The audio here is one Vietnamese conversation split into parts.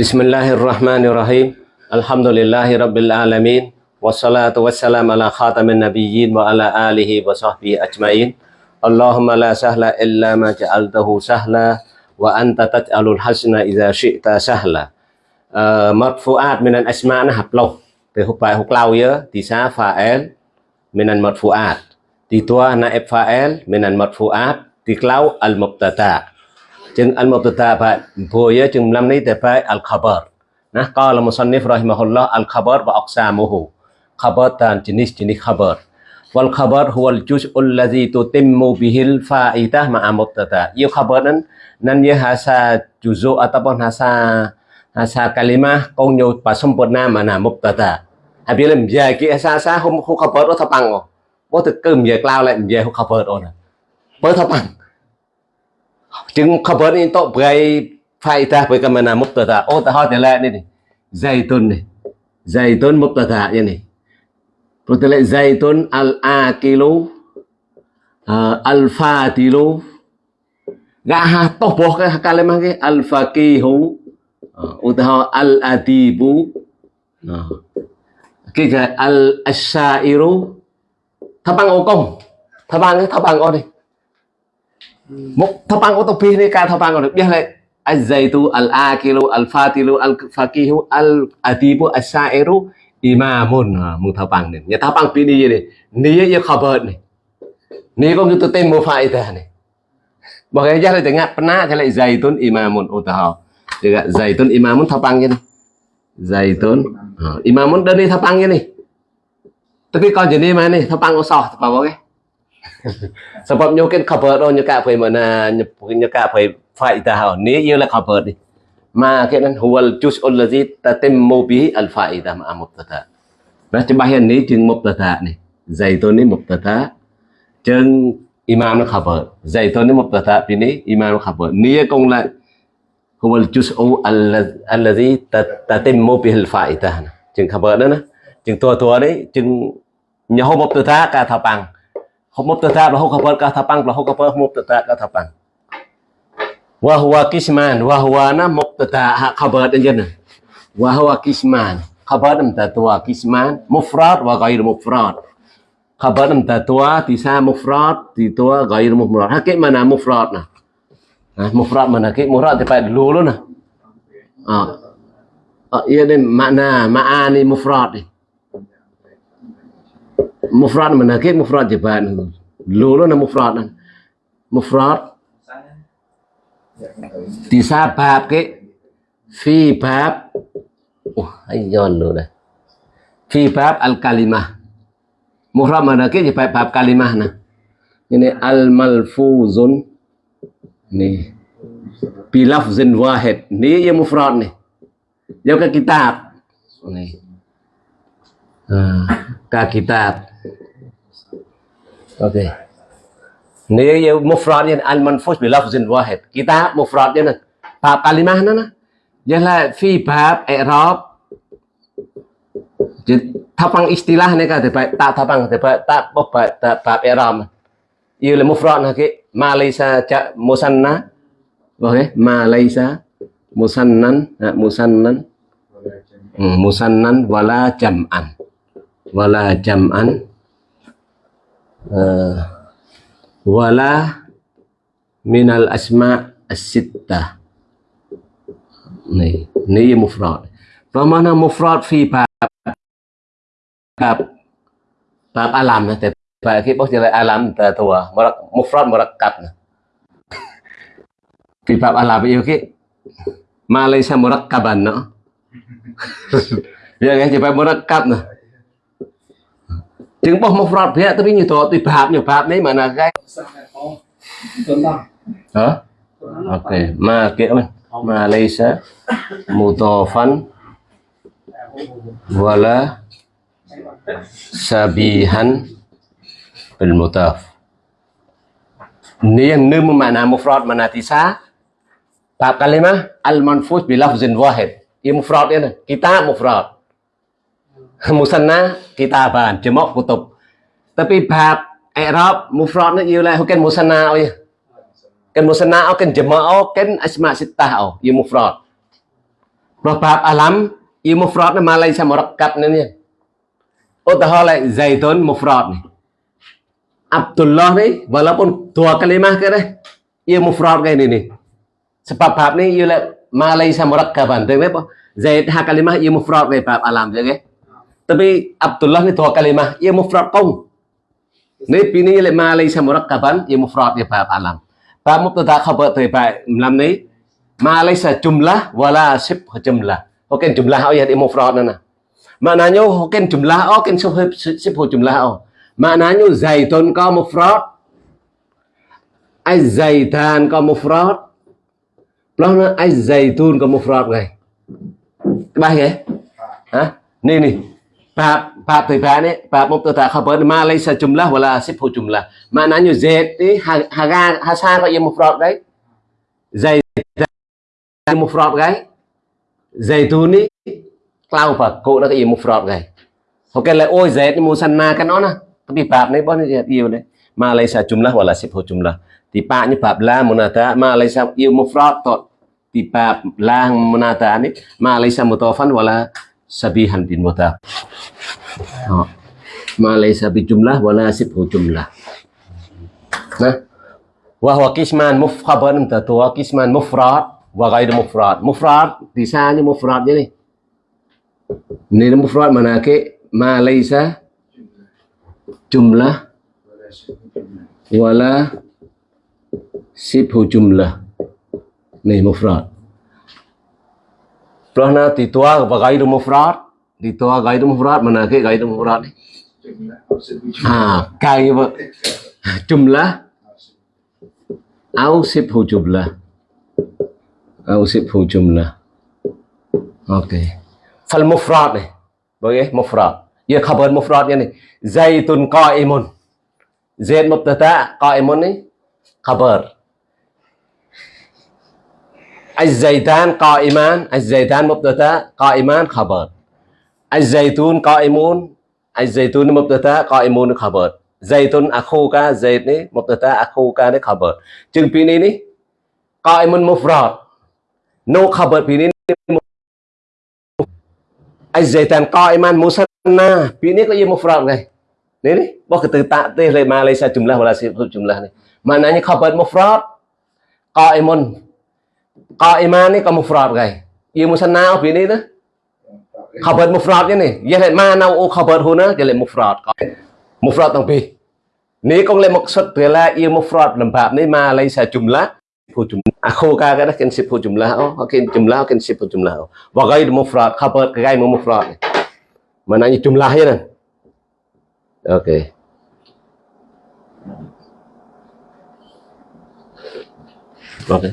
بسم الله الرحمن الرحيم الحمد لله رب العالمين والصلاة والسلام على خاتم النبيين وعلى آله وصحبه أجمعين اللهم لا سهل إلا ما جعلته سهلا وأنت تجعل الحسن إذا شئت سهلا مرفوعات من الأسماء نحب لو بحبائي حقلاوية تسا فائل من المرفوعات تتوى نائب فائل من المرفوعات له المبتدأ chừng al mubtada phải vừa nhớ chừng năm nay thì phải al khabar nah qala musannif rahimahullah al khabar wa aqsamuhu khabar dan jenis-jenis khabar. Wal khabar huwa al juz'u alladhi tutimmu bihi al fa'idah ma'a à, mubtada yêu khabar nan nan ye hasa juz'u à, ataupun hasa hasa kalimah kong nyo pasempurna mana mubtada habis là về cái xa xa không không cover đó thập bằng rồi. Có thực cơm về lao lại về không cover rồi nè với thapang chúng chứng cover đi tội về phải ta với cái tờ thả ô ta hỏi thế lại này dây tôn này. Dây tôn mục tờ thả như này. Rồi thế lại zaitun al a kilo, à, al fatilu gã ha toh boh cái kalimah cái al à, ta hỏi al adibu à, cái cái al ashairu tháp bằng ô công. Thập bằng tháp bằng ô đây một thập bằng ô tô pi này cả thập bằng ô được biết lại الزيت الآكل الفاتل الفقيه الأديب الشاعر إمام mừng thập bằng này nhà thập bằng pi đi này ní như khabar này ní có như tên một phải thế này bảo cái giá là chẳng hạn pernah cho lại zaitun imamun utaha juga zaitun imamun thập bằng như này zaitun uh, imamun đơn đi thập bằng như này tapi kalau jadi mana nih thập bằng có sọ thập bằng oke sebab nyo ken cover do nyo ka phai mana nyo ka phai faida ha ni yo la cover ni ma ken an huwal juz allazi tatimmu bihi al faida ma mubtada nó chứ bây giờ ní chừng mubtada này dạy tôi ní mubtada chừng imam nó cover dạy tôi ní mubtada thì ní imam nó cover ní công lại huwa al-juz'u allazi tatimmu bihi al-fa'ida chừng cover đó nè chừng tua tua đấy chừng nhà hô mubtada cả thảo bằng مبتدا له خبر كه تبان له خبر مبتدا كه تبان وهو كسمان وهو أنا مبتدا خبر أنجنا وهو كسمان خبر مبتدا كسمان مفرد وغير مفرد خبر مبتدا تسا مفرد تتوا غير مفرد هكذا معنى مفردنا مفرد معنى كي مفرد تبعد لولنا آه آه يعني معنى معاني مفرد mufrad hakik mana mufrad mufrad mana ke mufrad tepat dulu lu nah. Ah. Ah, iya deh makna maani mufrad ni. Mufrad mana ke mufrad bab ke fi bab oh ayon dah. Fi bab al kalimah. Mufrad mana ke tepat bab kalimah nah. Ini al malfuzun ni bilafzin wahid ni ya mufrad ni ya ke kitab ni nah, ke kitab oke okay. nih ya mufrad yang al manfus bilafzin wahid kitab mufrad ya bab kalimah nana ya lah fi bab i'rab thapang istilah này cả thì phải tạo thapang thì phải tạo bốc phải bab i'rab yêu là mufrad là cái Malaysia ja musanna. Okay Malaysia musannan ha, musannan. Hmm, musannan wala jam'an. Wala jam'an. Uh, wala minal asma as-sittah ni ni mufrad. Mana mufrad fi bab bab bab alam นะ và khi bóc ra alam ta tua murak mufrad murakkab fi bab alam yêu cái Malaysia murakkaban no ya cái phải murakkab nè chứng bóc mufrad phía tapi như tổ tùy bab nhiều bab đấy mà là cái hả ok mà kiểu Malaysia, mutofan, wala, sabihan, bil mutaf. Ni yang ni makna mufrad, mana tisa? Bab kalimah al manfus bi lafzin wahid. Ia mufrad ini kita mufrad musanna kitaban jemok kutub. Tapi bab i'rab mufrad nó yêu là ken musanna ơi ken musanna ken kan oh ken asma oh, yêu mufrad. Rồi bab alam yêu mufrad nó malai sama rakat nên nha oh, zaitun mufrad nih. Abdullah nih walaupun dua kalimat ke deh ia mufrad kayak ini nih sebab bab nih ia malai sama rakaban dengan apa? Zaid ha kalimat ia mufrad kayak bab alam ya tapi Abdullah ni dua kalimah ia mufrad kaum ni pini ia malaysia murakkaban ia mufrad kayak bab alam bab mubtada khabar tu bab lam ni malaysia jumlah wala sib jumlah ok jumlah ayat ia mufrad nana Maknanya hokin jumlah oh kin sepuluh jumlah oh. Maknanya zaitun có mufrad. Ai zaitan có mufrad. Đó nó ai zaitun có mufrad này. Ba vậy? Hả? Ni ni. Bab bab từ ba bab mubtada khabar ma laysa jumlah wala sibhu jumlah. Maknanya zait ni haga hasa có mufrad đấy. Zaitan mufrad đấy. Zaitun ni clau và cô nó cái gì mufrad này ok là ôi dễ thì musanna cái nó nè tapi bab này bọn này yêu đấy Malaysia jumlah wala sibhu jumlah thì ba như bab la munata Malaysia yêu mufrad tot thì bab la munata này Malaysia mutafan wala sabihan bin mutaf Malaysia bi jumlah, wala sibhu jumlah. Nah. Wa huwa qisman mufkhaban tatua qisman mufrad, wa ghairu mufrad. Mufrad thì sao như mufrad như này Ini mufrad manake ma laisa jumlah, wala sibhu jumlah. Ni mufrad. Prana titua bagai rumah frat, titua toa rumah frat mana ke gai rumah frat? Ah, kai apa? Jumlah. Ausib hu jumlah. Ausib hu jumlah. Okay. Fal mufrad này, okay, mufrad. Giờ khabar mufrad như này, zaitun qaimun. Zaid mubtada qaimun này, khabar. الزيتان قائمان الزيتان مبتدا قائمان خبر الزيتون قائمون الزيتون مبتدا قائمون خبر زيتون أخوك زيت ni مبتدا أخوك ni خبر chừng pi ni ni قائمون مفرد no خبر pi ni Azaitan qaiman musanna. Ini kok ya mufrad guys. Ini nih, bahwa kata ta'tih le Malaysia jumlah wala sifat jumlah nih. Maknanya khabar mufrad qaimun. Qaiman ni kamu frat gai. Ia musanna of ini tu. Khabar mufrad je ni. Ia lek mana o khabar huna je lek mufrad. Mufrad tang pi. Ni kong lek maksud dia la ia mufrad dalam bab ni ma laisa jumlah. Pu jumlah. Aku ka ka dah kensip pu jumlah oh. Okey jumlah kensip pu jumlah. Wa gair mufrad khabar gai mufrad. Maknanya jumlah je kan. Okey. Okey.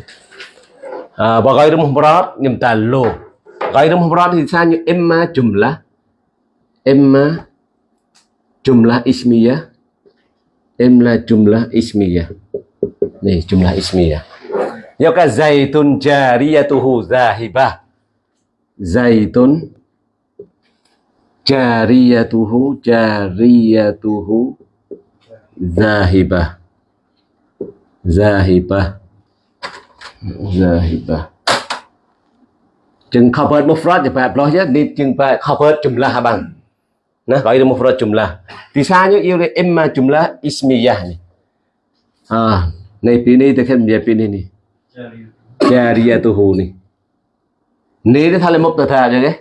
À, và ghair mufrad nhầm tà emma jumlah emma jumlah ismiyah emma jumlah ismiyah nih jumlah ismiyah Yo ka zaitun jariyatuhu zahibah. Zaitun jariyatuhu jariyatuhu zahibah. Zahibah. Zahibah. Chừng một mufrad thì phải nói chứ đi chừng phải khabar jumlah bằng Nah, gọi là mufrad jumlah. Thì sao nhớ yêu emma jumlah ismiyah này. À, này pini thì khen dia pini ni. jariyatuhu nih ni dia thale mubtada aja deh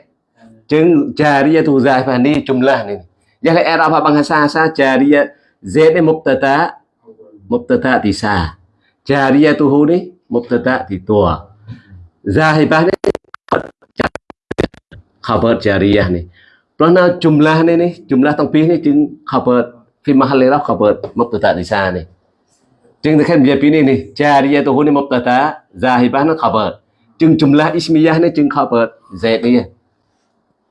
chứng jariyatu zahifah này. Giờ nih jadi era apa bằng sa jariyah z ni mubtada mubtada thì sa jariyatuhu này mubtada di tua zahifah ni khabar jariyah nih Pernah jumlah ni nih jumlah tangpih ni chứng khabar fi mahalli raf khabar mubtada di sa nih Chừng khen bây giờ này jariya tu huni mubtada zahibah nó khabar. Chừng jumlah ismiyah nó chừng khabar zaid đi.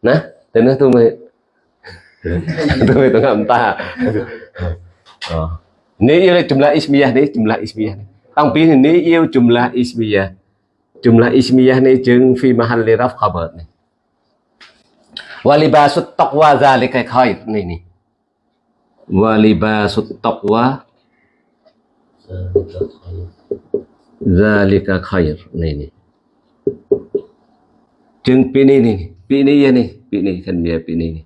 Nè, thế nó tôi mới tôi mới tôi ngậm ta. Ờ. Nếu yêu jumlah ismiyah đấy, jumlah ismiyah. Tăng pin thì nếu yêu jumlah ismiyah. Jumlah ismiyah này chừng fi mahalli raf khabar này. Walibasut taqwa zalika khair này này. Walibasut taqwa Zalika khair. Ini, này chừng pini ni pini ya ni pini kan dia pini ni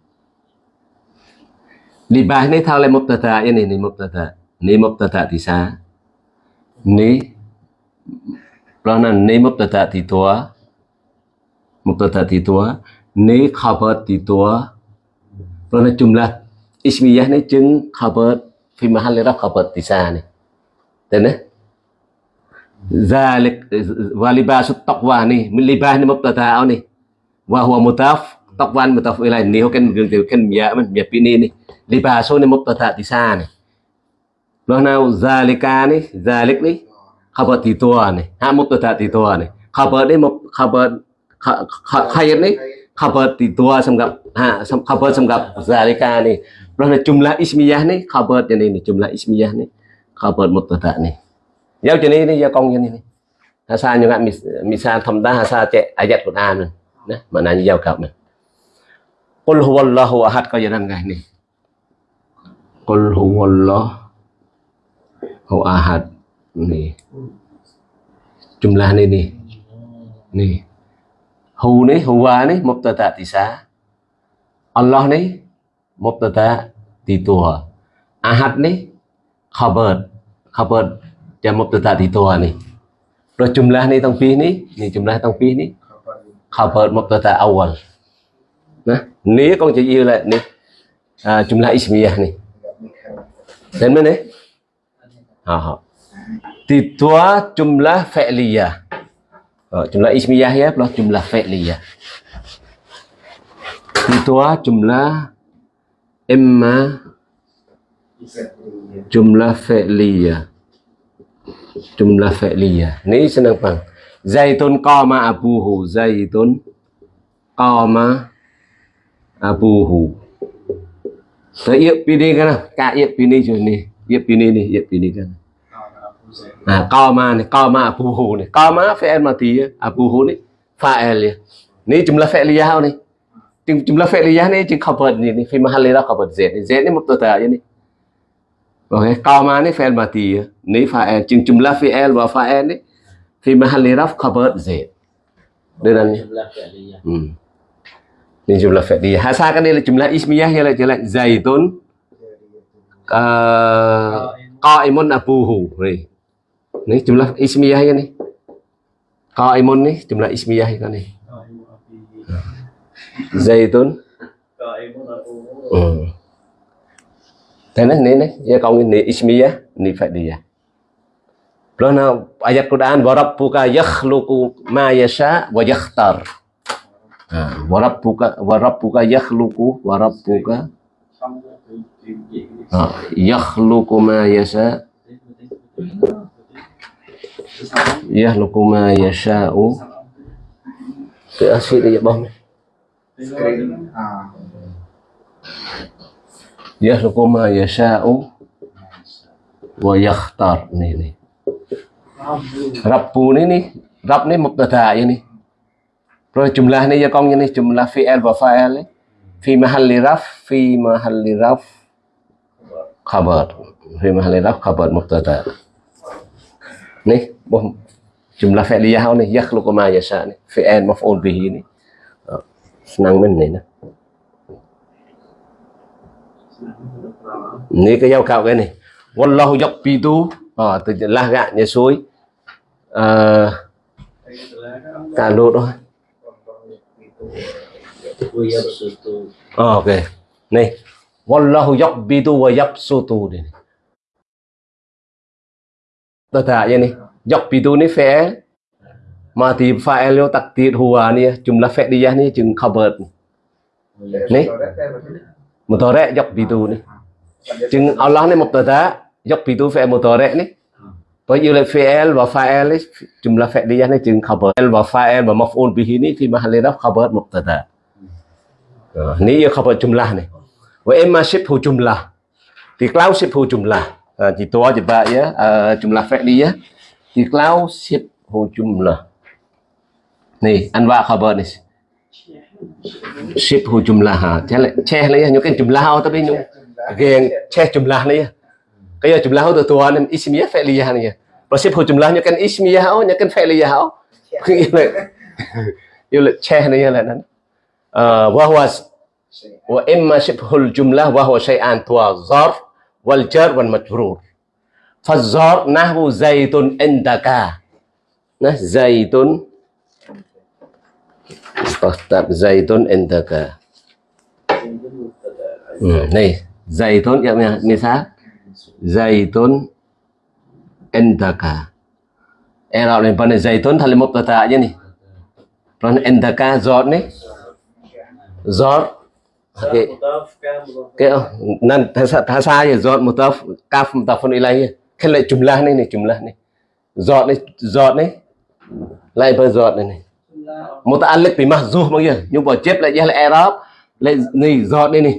libah ni thao le mubtada ya ni ni mubtada ni mubtada thì sao ni Kerana ni mubtada thì tua mubtada thì tua ni khabar thì tua Kerana jumlah ismiyah ni chừng khabar fi mahal raf khabar thì sao ni Tên đấy ذلك ولباس التقوى ni libah ni mubtada ni wa huwa mutaf taqwa mutaf ilaih ni kan kan ya man ya pini ni libasu ni mubtada Loh nào zalika ni, zalik ni khabar titua ni, ha mubtada titua ni. Khabar ni mub khabar khair ni khabar titua samgap ha khabar samgap zalika ni. Loh nào jumlah ismiyah ni khabar yang ini jumlah ismiyah ni khabar mubtada ni. Giao cho ni ni giao công cho ni ni. Hà sa như ngạn misa thầm đa hà sa chạy ayat của ta này. Nè, mà nà như giao cặp này. Qul huwallahu ahad có gì đang ngày này. Qul huwallahu atau ahad nih jumlah ini nih nih hu nih huwa nih mubtada tisa Allah nih mubtada di tua ahad nih khabar khabar yang mubtada di tua nih rồi jumlah nih tang pih nih nih jumlah tang pih nih khabar mubtada awal nah nih con chỉ yêu lại nih à, jumlah ismiyah nih đến bên đấy Aha. ha jumlah fi'liyah Oh, jumlah ismiyah ya plus jumlah fi'liyah thì jumlah imma jumlah fi'liyah jumlah fi'liyah. Ini senang pang. Zaitun qama abuhu. Zaitun qama abuhu. Saya So, iya pilih kan? Kak iya pilih ni. Iya pilih ni. Iya pilih kan? Nah, qama ni. Qama abuhu ni. Qama fi'il mati ya. Abuhu ni. Fa'il ya. Ni jumlah fi'liyah ni. Jumlah fi'liyah ni. Jumlah khabar ni. Fi mahal ni lah khabar Z. Z ni mubtada ni. Okay, qama ni fi'il mati ya. Ni fa'il. Chừng jumlah fi'il và fa'il ni fi mahalli raf khabar Z. Dengan hmm. Ni jumlah fi'liyah. Hasa kan dia jumlah ismiyah ya lah zaitun uh, qaimun abuhu. Ni. Ni jumlah ismiyah ya ni. Qaimun ni jumlah ismiyah kan ni. Zaitun qaimun abuhu. Hmm. Thế nên nên đấy, giờ con ni ismiyah ni fadiyah. Lana ayat Quran wa rabbuka yakhluqu ma yasha wa yakhtar. Wa rabbuka wa rabbuka yakhluqu wa rabbuka yakhluqu ma yasha yakhluqu ma yasha'u. Cái axit đi bông yakhluqu ma yasha'u. Wa yakhtar ni ni. Rabbu ni ni. Rab ni mubtada ya ni rồi jumlah ni ya kong ni jumlah fi'il và fa'il ni. Fi mahalli raf, fi mahalli raf, khabar. Fi mahalli raf, khabar mubtada. Ni bom jumlah fi'liyah ni yakhluqu ma yasha ni fi'il maf'ul bihi ni. Ah, Senang men này nè ni cái giao cạo cái này wallahu yaqbidu à, từ la gạn nhà suối à, cả lột thôi à, ok. Này wallahu yaqbidu wa yabsutu này tất cả vậy này yaqbidu này phải mà thì fa'il yo takdir huwa ni đi fi'liyah ni chừng khabar dọc mudhari tu ni chừng Allah ni mubtada yaqbidu fi'il mudhari ni Bởi vì là fi'il và fa'il ấy, đi fi'liyah này chừng khabar và fa'il và maf'ul bihi ni fi mahalli raf khabar mubtada. Ni ia khabar jumlah mà Wa imma shibhu jumlah. Thì cloud shibhu jumlah. Chỉ tua chỉ ba ya jumlah fi'liyah. Thì cloud shibhu jumlah. Ni anwa khabar hồ chung là ha. Che lấy những cái chung lao ta tapi những geng che jumlah phải Kaya jumlah tu tuan ismiyah chung là Rasib cái jumlahnya kan ismiyah oh, cái phải lìa hảo yêu là che này là nó ờ wa huwa wa imma shibhul jumlah wa والجر والمجرور tuwa zarf wal jar wal majrur فالظرف نحو زيت عندك nah zaitun Tetap zaitun indaka. Hmm, nih, zaitun ya misal zaitun indaka. Era lên phần zaitun thành một tờ tạ như này. Phần indaka giọt này. Giọt. Cái cái nan thasa ya giọt mutaf kaf mutafun ilahi. lại jumlah này này jumlah này. Giọt này giọt này. Lại phần giọt này này. muta'alliq bi mahzuh bang ya nhưng mà chép lại jahl i'rab lại ni zat ni ni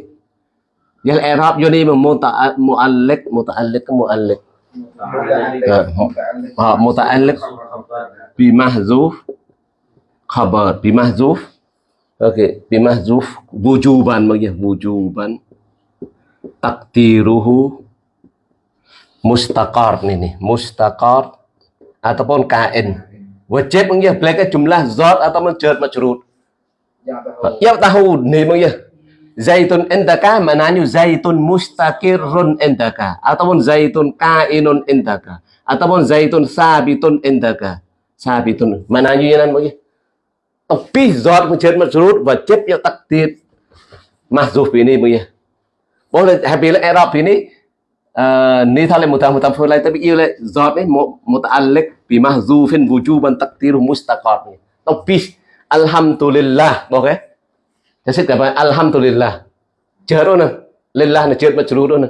jahl i'rab vô ni mu'alliq muta'alliq mu'alliq muta'alliq bi mahzuf khabar bi mahzuf okey bi mahzuf wujuban bang ya wujuban takdiruhu mustaqar ni ni mustaqar ataupun kain Wajib mengia belaka jumlah zat atau menjad majrur. Ya tahu ni mengia. Zaitun indaka maknanya zaitun mustaqirrun indaka ataupun zaitun kainun indaka ataupun zaitun sabitun indaka. Sabitun maknanya yang mengia. Tapi zat menjad majrur wajib ya takdir mahzuf ini mengia. Boleh habis Arab ini ni thale muta muta phơi lại tabi yêu lại giọt đấy một một alek pi mahzu phen vuju ban takdir mustaqat ni tông pi alhamdulillah ok thế sẽ gặp alhamdulillah. Chờ đâu nè lillah là chết mà chú đâu nè.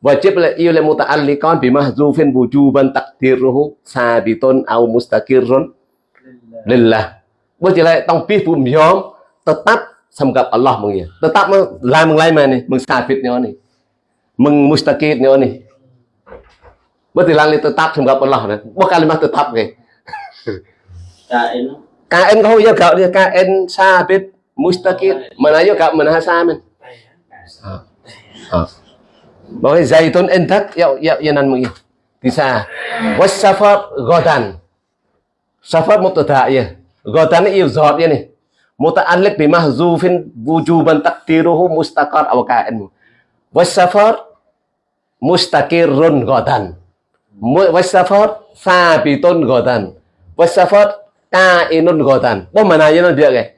Và lại yêu lại muta ali con pi mahzu phen vuju ban takdir ruhu sabitun au mustaqirun lillah. Bây giờ lại tông pi phum yom tetap samgap Allah mengia tetap lah menglai mana mengsafit ni mengmustakid nyo ni betilang ni tetap sembah Allah na bo kalimah tetap ke kain kain kau ya kau dia kain sabit mustakid mana yo kau mana samen bahwa zaitun entak ya ya yanan mengi. bisa was safar godan safar mubtada ya godan iyo zot ya nih muta'alliq bi mahzufin wujuban taqdiruhu mustaqar awak ka'in was safar mustaqirrun ghadan. Wasafat sabitun ghadan. Wasafat kainun ghadan. Apa maknanya dia kayak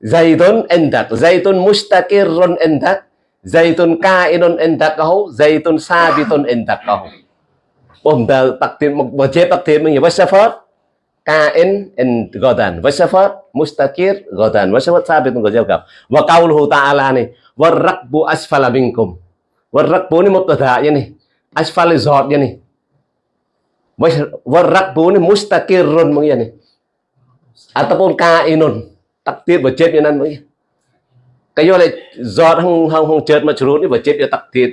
Zaitun endak. Zaitun mustaqirrun endak. Zaitun kainun endak kau. Zaitun sabitun endak kau. Bomda takdir wajib takdir mengi wasafat kain in godan, Wasafat mustaqir ghadan. Wasafat sabitun ghadan. Wa qauluhu ta'ala ni. Warrakbu asfala minkum. Warrakbu ni mubtada ya nih asfal zat ya nih warrakbu ni mustaqirrun mong ya nih ataupun kainun takdir và chết như nan mong cái do này giọt không không không chết mà churut và chết cho takdir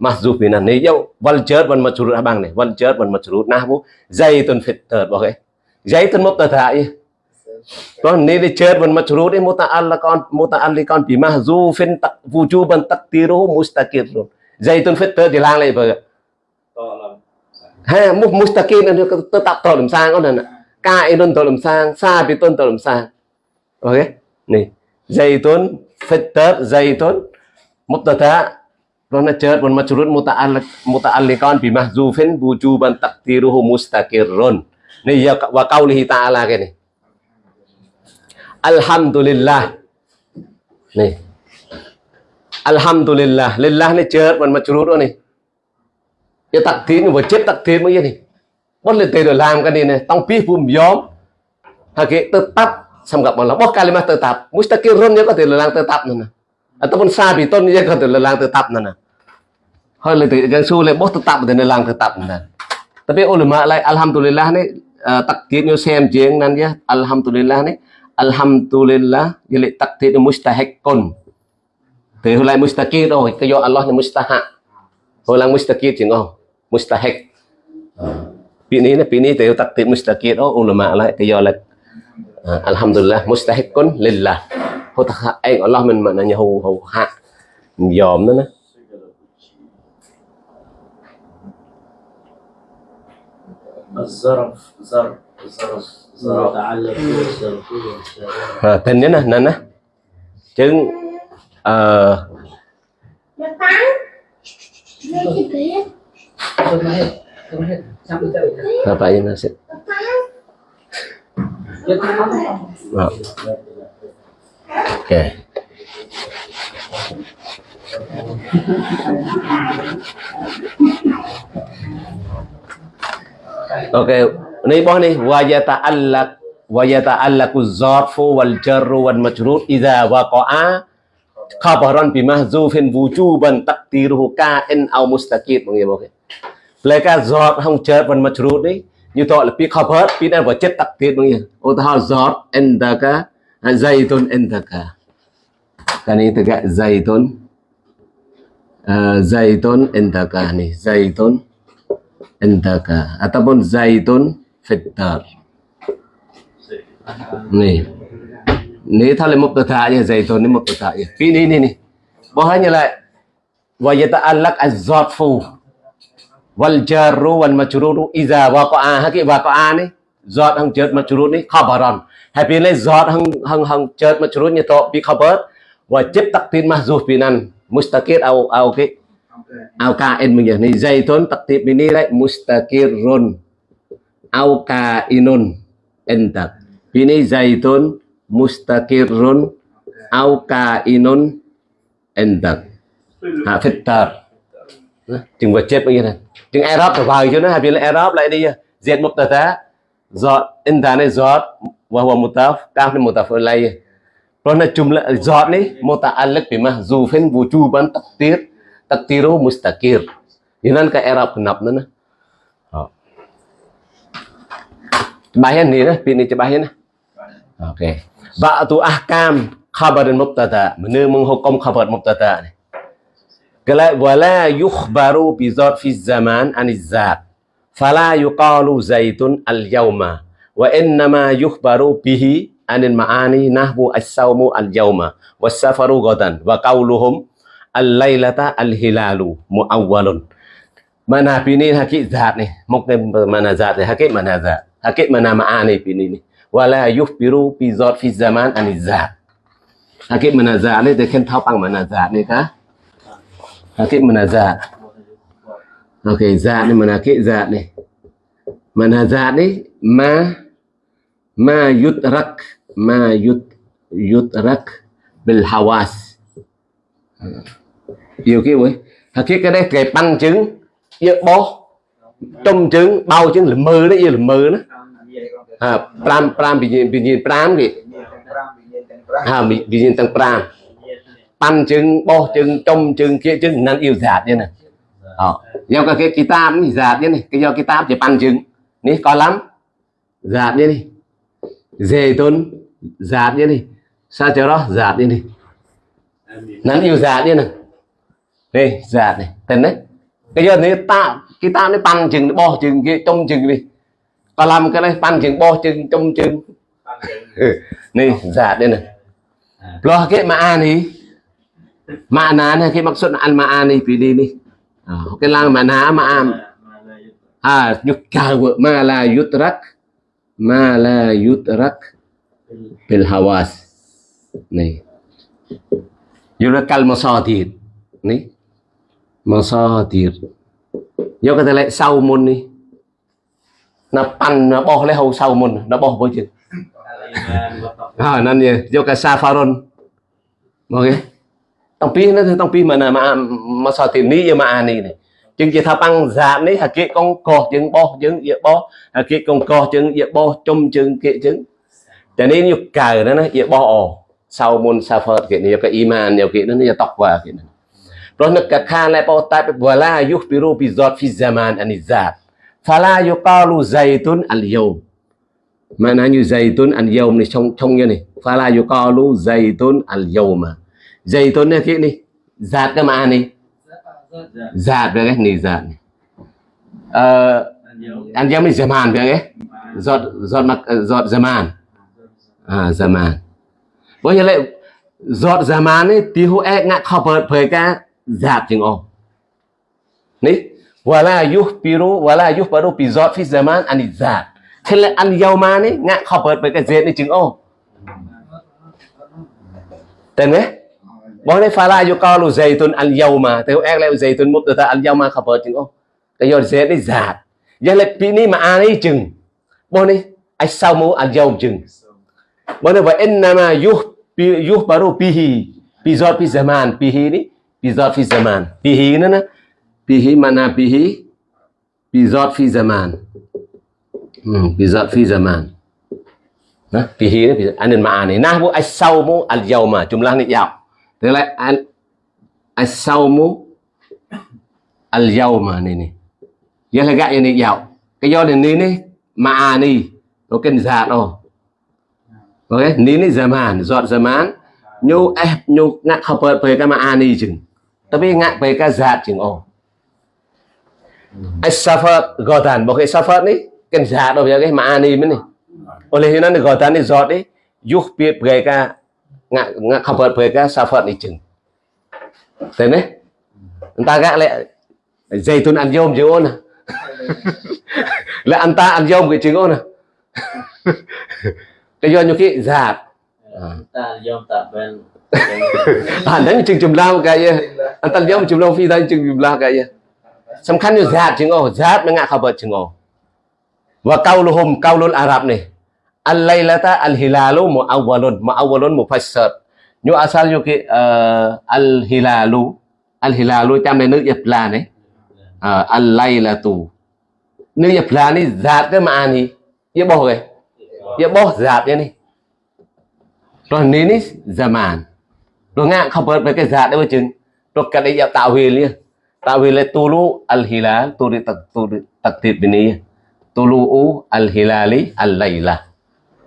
mahzuf vì nan này dâu wal chết wal mà churut abang này wal chết wal mà churut nah bu zaitun fit third bảo cái. Zaitun mubtada ya Tuan ni di cer ban macrur ni muta'alliqan muta'alliqan bi mahzufin tak wujuban taqdiruhu mustaqirrun. Zaitun fitter di lang lại bờ. Ha mu mustaqir ni tetap to làm sang con này. Ka idun to làm sang, sa bi tun to làm sang. Ok. Ni. Zaitun fitter zaitun mubtada Rona cer ban macrur muta'alliq muta'alliqan bi mahzufin wujuban taqdiruhu mustaqirrun. Ni ya wa qaulihi ta'ala ke ni. Alhamdulillah nih Alhamdulillah. Lillah ni chết mình mà nè. này. Tắt tiếng vừa chết takdir mới này. Bất lên tiền làm cái này này, tông pi phum yom hake tetap là malah boh kalimat tetap mustaqirun nhớ có thể lelang tetap nana à, ataupun sabitun nhớ có thể lelang tetap nè. Hơi là từ cái su lên boh tetap để lelang tetap nana tapi ulama lại, alhamdulillah này. À, Tắt tiếng như xem chuyện nan ya alhamdulillah này. Alhamdulillah jadi takdir mustahikun thì hồi lại mustaqir rồi cái do Allah là mustaha hồi lại mustaqir chứ không mustahik bị ní là bị ní thì takdir mustaqir đó ulama lại cái do là alhamdulillah mustahikun lillah hồi ta anh Allah mình mà nhà hù hù hạ dòm đó nè الظرف ظرف ويتعلق بالصرف والشرع à, tên nhớ nè nè nè chứng ờ Nó tán Nó chỉ biết Tôi nói hết, tôi nói hết. Xong rồi tôi apa ini nasi Nó tán Tôi nói hết. oh. oke Oke, ini bawah nih wa yata'allaq wa yata'allaqu zarfu wal jarru wal majrur idza waqa'a khabaran bi mahzufin wujuban taqdiruhu ka'in aw mustaqid mọi người ok. Mereka zat hong jar wal majrur ni như tội là pi khabar pi đang vào chất taqdir mọi người. Ô ta zat endaka zaitun indaka. Kan ini tegak zaitun ờ, zaitun endaka nih zaitun endaka ataupun à, zaitun fitar nih ini thale mubtada ya zaitun ini mubtada ya ini ini nih bawahnya lah wa yata'allaq az-zarfu wal jarru wal majruru idza waqa'a haki waqa'a nih zat hang jar majrur nih khabaran. Happy này zat hang hang hang jar majrur nya to bi khabar. Wa chip taqdir mahzuf binan mustaqir au au cái au ka kain mình này zaitun taktib ini lại mustaqirrun au ka inun entak ini zaitun mustaqirrun au kainun entak ha fitar chừng vật chết bao nhiêu này chừng Arab phải vào chứ nó hay là Arab lại đi diệt mubtada giọt endak này dot wa cao mutaf một ni phải lấy Rồi jumlah dot ni muta'alliq bi mahzufin wujuban taqdir takdiru mustakir Inan ka cái kenap na na. Oh. nè, ni na, pini bayan na. Okay. Ba'atu ahkam ok. Mana menghukum khabar mubtada ni. Kala, wala yukhbaru bi fi zaman aniz zat. Fala yuqalu zaitun al-yawma wa innama yukhbaru bihi anil ma'ani nahwu as-sawmu al-yawma was-safaru ghadan. Wa qawluhum al-lailata al-hilalu muawwalun. Mana pini hakik zat ni? Mungkin mana zat ni? Hakik mana zat? Hakik mana ma'ani pini ni và là yukhbiru bi zat phi zaman an zat hakik mana zat ni, dia kan tahu pang mana zat ni ka hakik mana zat okey zat ni mana hakik zat này mana zat ni, ma ma yudrak ma yud yudrak bil hawas. Nhiều cái vậy thật cái đấy cái băng trứng yêu bó trong trứng bao trứng là mơ đấy yêu là mơ đó à pram pram bị nhìn bị nhìn pram. Kì tăng pram trong kia năng yêu như này. Ờ, do cái cái kitab này giả như này. Cái do kitab thì băng trứng ní, có lắm. Giả như này. Dề tôn giả như này. Sao cho đó? Giả như này. Năng yêu giả như này. Đây giả này. Tên đấy. Cái do này ta, cái nó pan chừng bo chừng kia trong chừng đi. ប៉ាឡាំកនេះប៉ាន់ជើងបោះជើងចំជើងនេះស្អាតនេះព្រោះគេមកអានេះម៉ាណានេះគេមកសុទ្ធអានម៉ាអានេះពីនេះនេះគេឡើងម៉ាណាម៉ាអាមអាយុកាវម៉ាឡាយុត្រាក់ម៉ាឡាយុត្រាក់ពីលហាវ៉ាសនេះយូរកាល់ម៉ាសាទីនេះម៉ាសាទីយកតែលេខសៅមុននេះ ណាប៉ាន់ណាបោះលេហៅសៅមុនណាបោះបើជិះហើយណានយកកាសាហ្វារុនមកគេតាំងពីនេះតាំងពីមកណាមកសតិនីយកមកអានេះនេះជាងជាថាប៉ាំងសាបនេះហាគេកងកោះជាងបោះជាងយាបោះហាគេកងកោះជាងយាបោះជុំជាងគេជាងតែនេះយកកើណាណាយាបោះអសៅមុនសាហ្វឺតគេនេះយកអ៊ីម៉ានយកគេនេះយកតក់វ៉ាគេនេះព្រោះនឹកកាខាណែបោតែបវឡាយុះពីរូពីសតហ្វីហ្សាម៉ានអានីសាប់ fala yuqalu zaitun al yawm maknanya zaitun al yawm ni congnya nih fala yuqalu zaitun al yawma zaitunnya kayak nih zat ke mana nih zat ya nih zat uh, al yawm ni zaman ya zat zat mak zat zaman à zaman bởi như lại zat zaman ni tihu ek ngak khabar perka zat jing o nih ولا يخبر ولا يخبر بذات في زمان عن الذات thế là anh giàu mà này ngã bớt bởi cái dệt này chứng ô. Tên nghe, bọn này phá la yêu cao lu dây tuần anh giàu mà theo em lại dây tuần một từ ta anh giàu mà khobert chứng ô. Cái giờ dệt này giả giờ là bị ni mà anh ấy chừng. Bọn này ai sao mu anh giàu chừng? Bọn này vậy anh mà yuh yuh baru pihi bizot pizaman pihi đi. Bizot pizaman pihi nữa nè bihi mana bihi bi zat fi zaman hmm, bi zat fi zaman Nah, bihi ni bisa anin ma'ani. Nahwu as-saumu al-yawma. Jumlah ni yaw. Tức là an as-saumu al-yawma ni ni. Dia là gak ni yaw. Cái do ni ni ma'ani. Nó kênh giả đó. Ok, ni ni zaman, zat zaman. Nyu eh nyu ngak khabar pe ka ma'ani chừng. Tapi ngak pe ka zat chừng oh. As-safar godan. Bộ cái safar ni kênh giả đó cái ma'ani mình ni. oleh ini negara ni zat ni yuh pi mereka ngak ngak khabar mereka safat ni chừng. Tên đấy ta gác lại zaitun ăn dôm chừng ôn à lại anh ta ăn dôm cái chừng ôn à cái do nhiều khi giạt ta dom tak ben à đấy chừng chùm lao cái gì? Anh ta dôm chùm lao phi đây chừng chùm lao cái gì សំខាន់គឺហ្សាតជាងអូហ្សាតនឹងអាខបជាងអូវកោលហ៊ុមកោលអារ៉ាប់នេះអលឡៃឡាតាអលហ៊ីឡាលូមូអវលុនមូអវលុនមូហ្វាសឺតញូអាសាលយូគីអលហ៊ីឡាលូអលហ៊ីឡាលូតាមនៅនឹកយ៉ាប្លានេះអលឡៃឡាទូនឹកយ៉ាប្លានេះហ្សាតទៅមកអានេះយ៉ាបោះគេយ៉ាបោះហ្សាតយ៉ានេះ rồi nên zaman rồi ngạ không bớt với cái giạt đấy mà chừng rồi cái đấy tạo huyền liền tạo huyền là tulu al-hilal tulu tak tulu takdir bini tulu al-hilali al-laila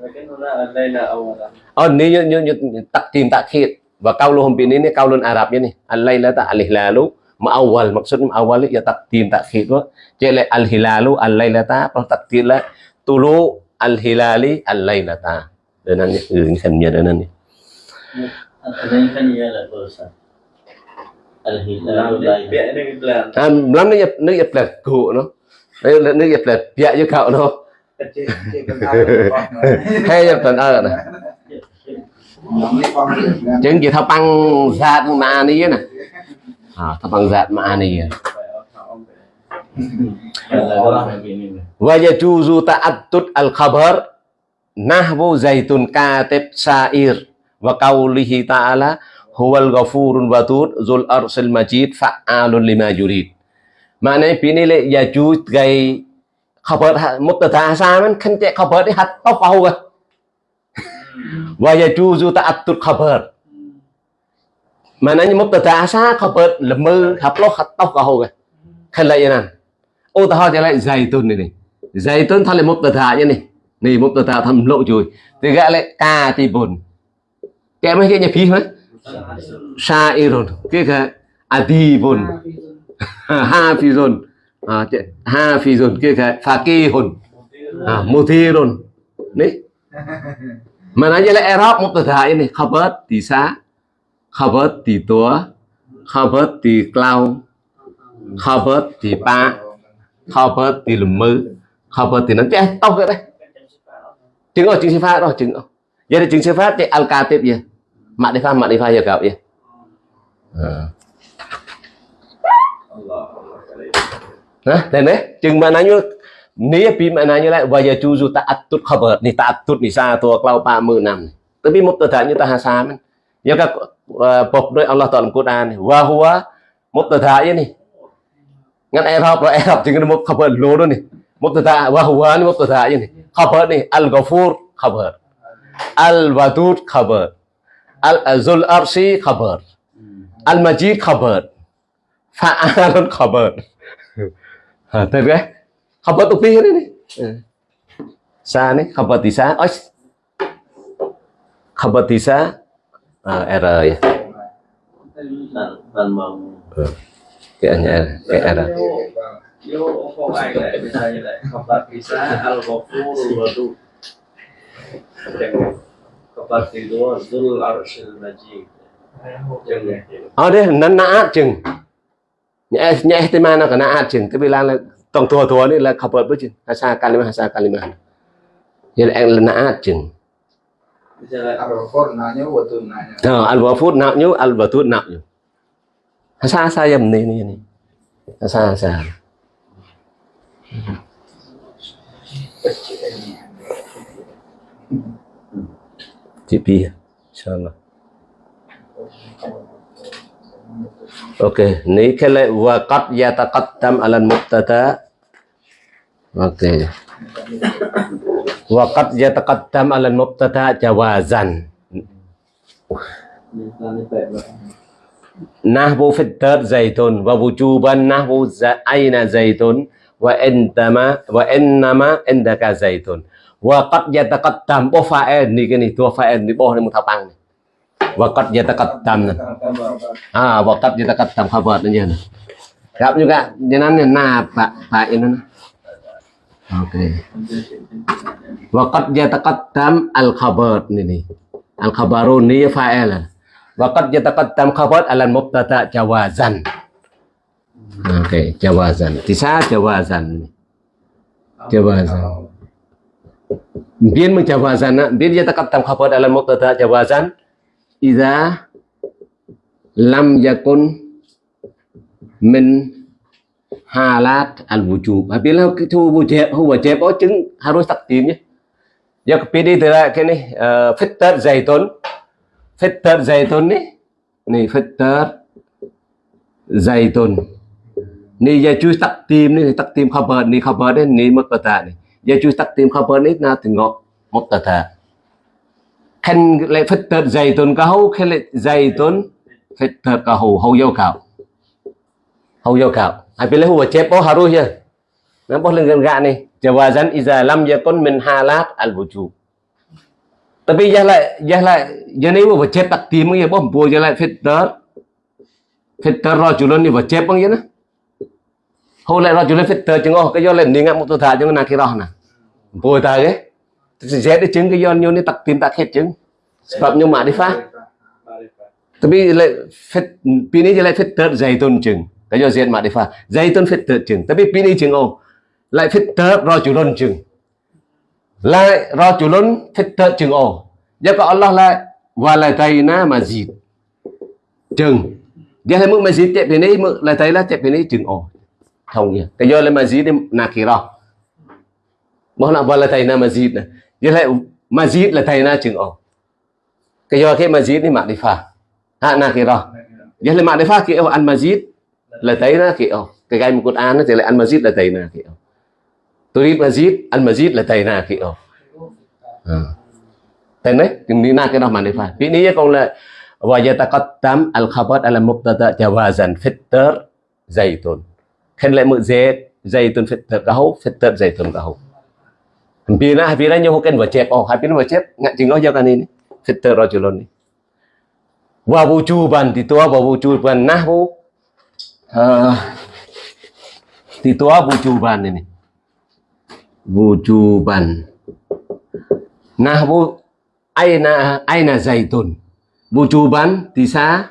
Mungkin una al-laila awalan. Oh, ni như như như takdim takhir và kauluhum bin ini kaulun Arabnya nih. Al-lailata al-hilalu ma'awal maksud ma'awal ya takdim takhir đó. Jadi là al-hilalu al-lailata kalau takdir là tulu al-hilali al-lailata. Dan nanti ini kan dia dan nanti. Ada yang kan ia lah berusaha. À, lắm nó nhập nó nhập là cụ nó. Đây là nó nhập là dạ với cậu nó. Hay nhập ở này. Chứng chỉ thao băng giạt mà ni nè. À, thao băng giạt mà. Wa yajuzu ta'attud al-khabar nahwu zaitun katib sa'ir wa qawlihi ta'ala huwal ghafurun wadud zul arsil majid fa'alun lima yurid. Maknanya bini le yajuz gai khabar mubtada asaman kan cek khabar ni hat tau kau ga. Wa yajuzu ta'attud khabar. Maknanya mubtada asa khabar lemur haploh hat tau kau ga. Kan lại như này. Ô ta hỏi lại zaitun này này. Zaitun thay là mubtada như này. Này mubtada thầm lộ chùi. Thì gọi lại katibun. Kẻ mấy cái nhà phí hết. Sa'irun. Cái cái adibun. Hafizun. À, Hafizun. Cái cái fakihun. À, muthirun. Đấy. Như là Arab mubtada này. Khabar tỷ xá. Khabar tỷ túa. Khabar tỷ cloud. Khabar tỷ ba. Khabar lùm mư. Khabar tỷ nó chết tao cái đây. Chứng ở chứng sư phát rồi chứng. Giờ thì chứng sư phát thì al katib ya. Mak defa mak defa ya kau ya. À. Allah. Hah, dan eh, chứng maknanya ni pi maknanya lại wa yajuzu ta'attud khabar ni ta'attud ni satu klau pa mư năm. Tapi mubtada như ta hasa man. Ya ka bộc ដោយ Allah Taala Quran. Wa huwa mubtada ya ni. Ngan Arab rồi Arab chứng mub khabar lo đó ni. Mubtada wa huwa ni mubtada ya ni. Khabar ni al-ghafur khabar. Al-wadud khabar. Al-zul arsi khabar. Al-majid khabar. Fa'alun khabar. Ha, tên cái khabar tu pi ni ni. Ừ. Sa ni khabar tisa. Oi. Khabar tisa. À, error ya. Dan dan mau. Kayaknya kayak error. Yo, kok ai lại misalnya lại khabar bisa al-ghafur Ờ, wadud. Khabar kedua zul arshil majid. Jangan. Ở đây nó nã chừng. Nhẹ nhẹ thì mà nó cả nã chừng. Cái vì là tổng thua thua นี่ là khabar với chừng. Hà sa hasa kalimah. Jadi al-na'at chừng. Bisa là Al-Ghafur nanya betul nanya. Ờ, al-wafud nạo nhu, al-batud nạo hà Sa sa dầm này này này Hà Sa sa. Chị Pi, inshallah. Okey, ni kala wa qad yataqaddam 'ala al-mubtada. Okey. Wa qad yataqaddam 'ala al-mubtada jawazan. Ini baik lah. nahwu fi ad zaitun wa wujuban nahwu za aina zaitun wa intama wa innama indaka zaitun wa qad yataqaddam bo fa'il ni cái này tua fa'il ni bo ni một thao bang này wa qad yataqaddam này ah wa qad yataqaddam khabar ni je gặp juga jangan ni na pak pak ini nah. Oke. Wa qad yataqaddam al khabar ni ni. Al khabarun ni fa'il. Waqad yataqaddam khabar ala mubtada jawazan. Oke, jawazan. Tisa jawazan. Jawazan. Biên mình jawazan á, biên yataqaddam khabar ala mubtada jawazan idza lam yakun min halat al wujub. Apabila itu wujub, wajib oh chứng harus takdim ya. Ya kepilih adalah kini uh, fitar zaitun fitar zaitun ni ni fitar zaitun ni yajuz takdim ni takdim khabar ni khabar ni giờ chú tắt tìm khá bớn ít na thì ngọt một tờ thờ. Khen lệ phết tờ dày tuần cả hâu khen lại dày tuần phết tờ cả hầu hầu dâu khảo. Hầu dâu khảo. Ai biết lấy hùa chép, bó hà rùi chưa? Nó bó lên gần gạ này. Chờ hòa dân iza lam giờ con mình hà lát al vũ trụ. Tapi giờ lại giờ lại, giờ này hùa chép tắt tìm bây giờ bó bùa giờ lại phết tờ phết tờ rồi chú lên đi hùa chép bằng vậy nữa hôm nay hồi lại rajulun fitter chứng ô cái do lên đi ngang một tôi thà cho nó kia đó nè bồi ta cái sẽ để chứng, cái do như này tặc tìm tặc hết chứng. Sebab nhưng mà đi phá. Tapi lại phết pini je lại dày tôn chứng cái do diện mà đi phá. Zaitun fitter chứng tapi pini chứng ô lại fitter rajulun chứng lại rajulun fitter chứng ô giờ có Allah la waladaina mazid. Chừng. giờ thấy mức mazid tiếp đến đây mức lại tay là chạy đến đây chừng ô thông nhỉ. Cái do là mazid kì nakira. Mà là waladaina mazid này. Dia lại mazid là thầy na chừng ổ Cái do cái mazid đi mặc đi pha. Ha nakira. Dia là mặc đi pha kiểu ăn mazid là thầy na ổ Cái gai một Quran nó thì lại ăn mazid là thầy na kiểu. Turid mazid, ăn mazid là thầy na kiểu. ổ ờ. Tên đấy, từng đi na cái đó mà đi phải. Vì ní con là wa yataqaddam al khabar ala mubtada jawazan fitter zaitun. Khen lại mượn zait zaitun phật gahau fitter tuần gahau. Vì na vì na nhiều cái vật chép oh, hai bên vật chép ngại chừng nói cho cái này fitter rajulun ni. Wa ban di tua wa ban nahwu bu di à, tua ai ini. Wujuban. tuần aina aina zaitun thì tisa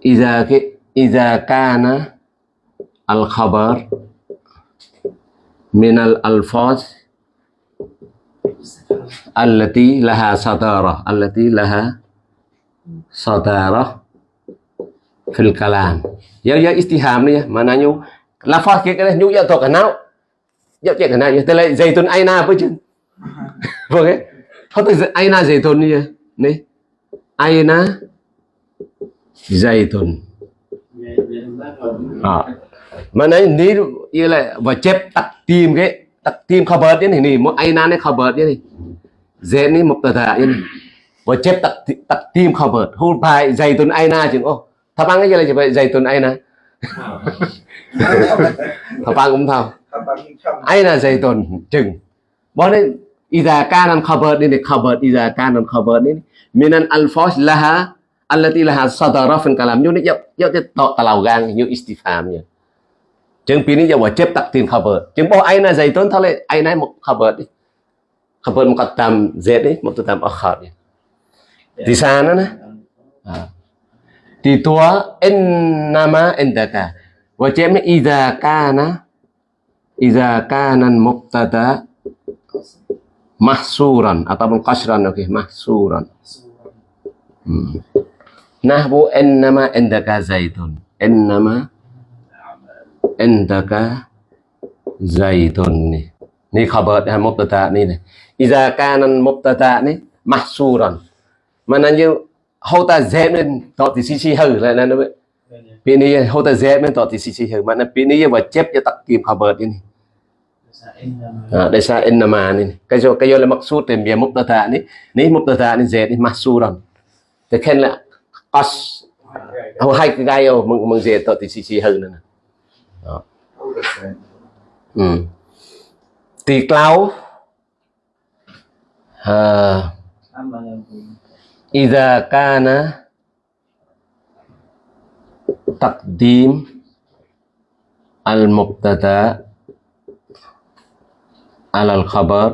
iza ke iza kana al khabar min al alfaz allati laha sadara allati laha sadara fil kalam ya ya istiham lafaz ke cái nhu to nào ya chuyện cái nào ya tức là zaitun aina với chứ. Vâng ấy. Không phải aina zaitun ni ni aina zaitun à mà này ní như là và chép tặc tìm cái tặc tìm khabar thế này này một aina này khabar thế này dễ ní một tờ thả như này và chép tặc tặc tìm khabar hôn bài zaitun aina chừng ô thằng ăn cái gì là chỉ vậy zaitun aina thằng ăn cũng thao aina zaitun chừng bọn đấy إذا كان الخبر ini khabar إذا كان الخبر ini minan alfaz laha allati laha sadara fin kalam như này dạo dạo tọ talau gang như istifham như chừng pini dạo chép tắc tiền khabar chừng bao ai na dày tốn thôi lại ai nấy một khabar đi. Khabar muqaddam z đi muqaddam akhar đi. Di sana na di tua innama indaka wa chép idza kana idza kana mubtada mahsuran. Ataupun kasran oke mahsuran. Hmm. nahwu innama indaka zaitun innama indaka zaitun ni ni khabar ha mubtada ni này iza kana mubtada ni mahsuran. Mana như hô ta dẹp lên tọt thì xí xí hừ lại là nó bị ni hô ta dẹp lên tọt thì xí hừ mà nó bị ni và chép cho tắc kìm khabar ni Ah, desa innama ni kayo kayo le maksud tem dia mubtada ni. Ni mubtada ni zaid ni mahsuran. Te khen là as au hai. cái gai mừng mừng zaid to ti si si hơn nữa ừ. tuyệt lâu ha idza kana al mubtada al khabar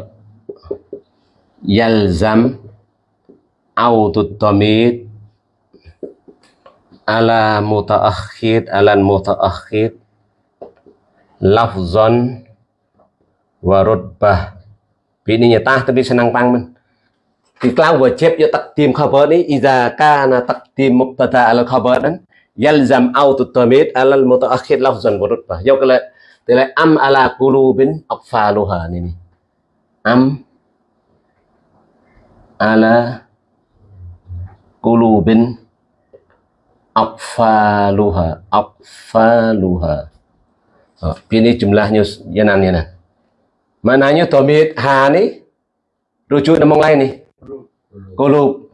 yalzam autut tamid ala mutaakhir alan mutaakhir lafzon wa rutbah. Bini nyetah tapi senang pangmen. Iklan wajib ya takdim khabar ni. Iza kana takdim mubtada ala khabaran Yalzam autu tamid alal mutaakhir lafzan berutbah Yau kala Tila am ala kulubin akfaluha ini, Am Ala Kulubin Akfaluha Akfaluha Oh, ini jumlahnya yanannya nah. Mananya tomit ha ni rujuk nama lain ni. Kulub.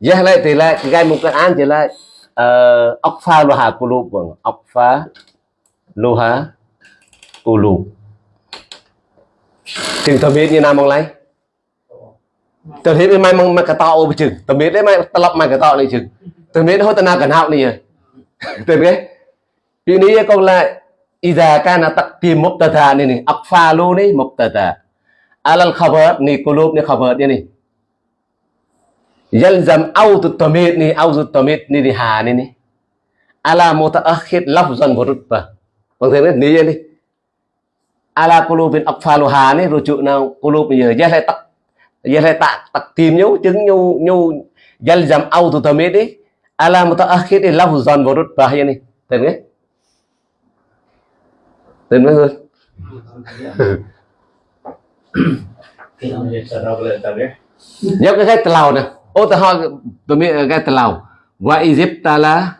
Jah lại thì lại cái gai một cái thì lại ờ ốc pha kulub bang. Akfa pha kulub. Chừng tomit như nào mong lấy. Tôi thấy mai mong mà cái to ô chừng tomit đấy mai tập mai cái to này chừng. Tomit hốt tên nào cần học này. Tôi biết. À. Vì นี้ còn lại Iza kana taqdim mubtada ni ni. Aqfalu ni mubtada. Alal khabar ni, qulub ni khabar ni ni. Yalzam awtu tamid ni awtu tamid ni ni ha ni ni. Ala mutaakhir lafzan wa rutbah bằng thế ni ni ala qulubin aqfalu ha ni, rujuk na qulub ni ya lại taq ya lại tak taqdim nhau, chứng nhau nhau. Yalzam awtu tamid ni ala mutaakhir lafzan wa rutbah lên mất hơn Nhớ cái cái tàu nè. Ô ta ho tôi biết cái tàu Wa izibtala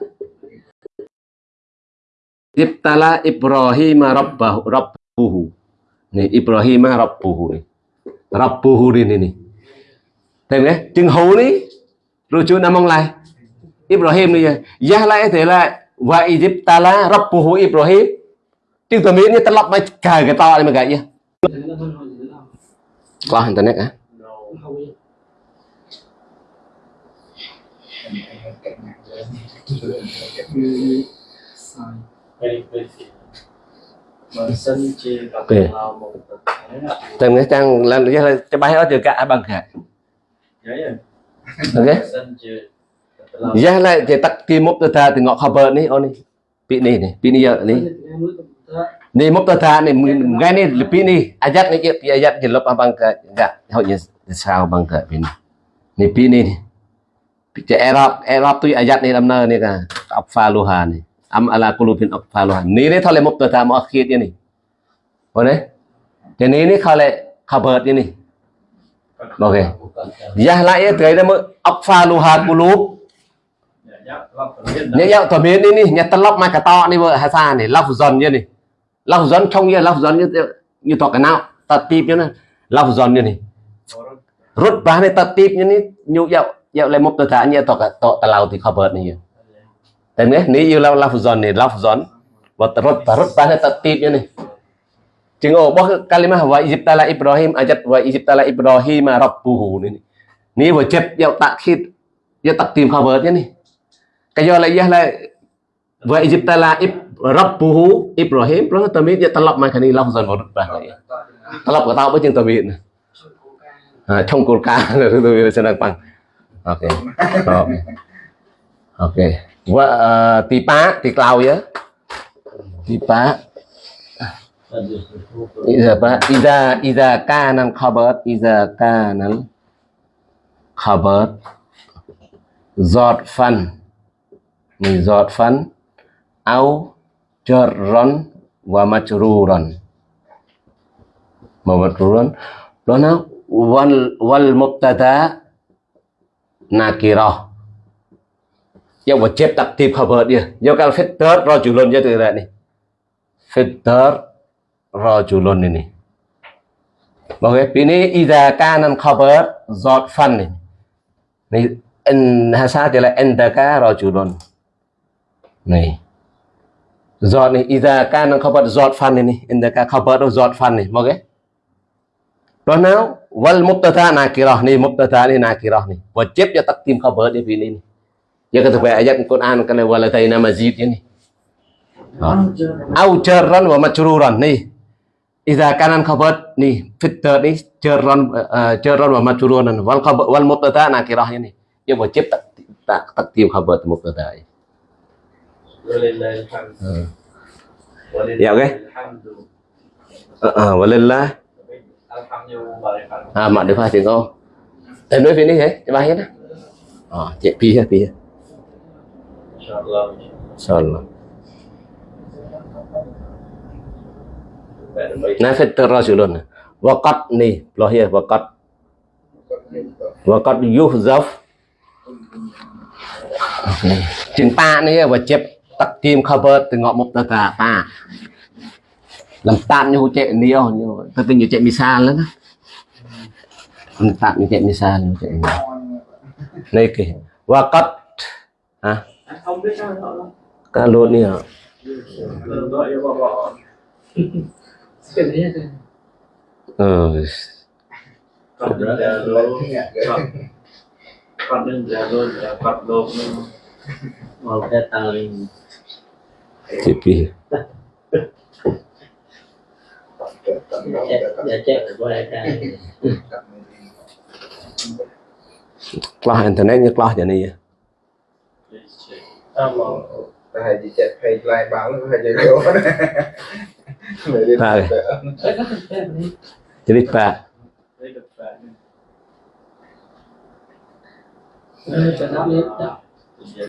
Izibtala Ibrahim Rabbahu Rabbuhu. Nih Ibrahim Rabbuhu nih Rabbuhu ini nih Thấy đấy Chừng hú này Rồi chú nằm lại. Ibrahim này Giá lại thế là Wa izibtala Rabbuhu Ibrahim chứ tôi miễn như ta lọc mấy cài cái to này mà gậy nhá. Qua internet á. Ok. Từng cái trang lên cái cái bài đó cả, bằng cả. Ok. Giá lại thì tắt kim mốc ta thì ngọ cover này ô này bị này này, bị này giờ này ni mubtada ni ngani lebih ni ayat ni. Pi ayat jelop abang ke enggak hanya sao bang ke pin ni. Pi ni Picha Arab Arab tu ayat ni damna ni ka affaluha ni. Am ala qulubin affaluha ni. Ni thale mubtada muakhir ni boleh thì ni ni khale khabar ni ok. Ya lại tới đó mới affaluha qulub nhớ nhớ tòa miến đi ni nhớ talop mai cả to ni vợ hà sa ni. Lọc dần như ni lọc dần không như lọc dần như như tọa cái nào tật tiếp như này lọc dần như này rút ba này tật tiếp như này nhu dạo dạo lại một tờ thả như tọa cái tọa tà lao thì khó bớt này tại nghe nếu như lọc lọc dần này lọc dần và rút rút ba này tật tiếp như này chừng ổ bó kalimah wa izibtala Ibrahim ajat wa izibtala Ibrahim rabbuhu ni ni vừa chép dạo tạ khít dạo tạc tìm khó bớt như này cái do lại là wa izibtala Rabbuhu Ibrahim. Nó tầm mít ta mai cái này lập dần một bà này. Ta của tao với chân tầm à, trong cột ca là tôi sẽ đang bằng. Ok. Stop. ok. Và uh, tí pá tí clau nhá tí pá. Iza ba iza iza kanan khabar iza kanan khabar giọt phần mình giọt phấn au jarran wa majruran wa majruran lana wal wal mubtada nakirah យកមកជិបតាក់ទី cover នេះយក al filter rajulun យកទៅរ៉ានេះ filter rajulun នេះនេះមកឯពីនេះ idza kana cover zot fan នេះនេះ in hasati la indaka rajulun នេះ giọt này ida ca năng khabar giọt fan này ida ca khabar đâu giọt fan này mọi cái đó nào? Wal mubtada nakirah ni mubtada ni nakirah ni. Wajib cho takdim khabar di sini ya ketika ayat Quran kalau walataina mazid ini au jarran wa majruran nih idza kana khabar nih fit nih jarran ờ, jarran wa majruran. Wal khabar wal mubtada nakirah ini ya wajib takdim khabar mubtada ini alhamd. Uh, Walillahi Ya, oke. alhamdu. uh, walillah Alhamdulillah. à mà được phải tiếng không? Em nói phía này thế, cái bài hết á. Ờ, chạy pi ha pi ha. Insyaallah. Insyaallah. Baik. Nah fitter rasulun. Waqat nih, loh ya waqat وقد يحذف chừng ta này và chép tắt kim cover từ ngọn một tờ cả ta làm tạm như chạy nhiều như tôi tình như chạy misa lắm làm tạm như chạy misa, như chạy này kì và cắt à Không biết sao nữa. cả luôn nè Đừng gọi cho bà bỏ. cái đấy là ừ Còn đừng ra luôn. Còn- đừng ra luôn. Còn lộp luôn. một cái tờ chị pi dạ chết của đại ca class internet như class vậy? Này Sama. Hay gì lại jadi pak